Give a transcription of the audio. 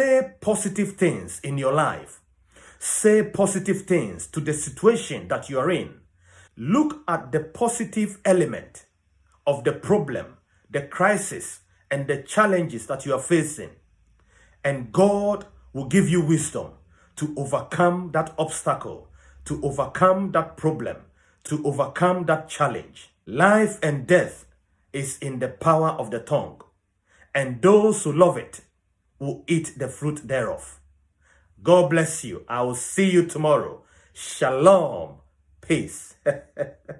Say positive things in your life. Say positive things to the situation that you are in. Look at the positive element of the problem, the crisis, and the challenges that you are facing. And God will give you wisdom to overcome that obstacle, to overcome that problem, to overcome that challenge. Life and death is in the power of the tongue, and those who love it will eat the fruit thereof. God bless you. I will see you tomorrow. Shalom. Peace.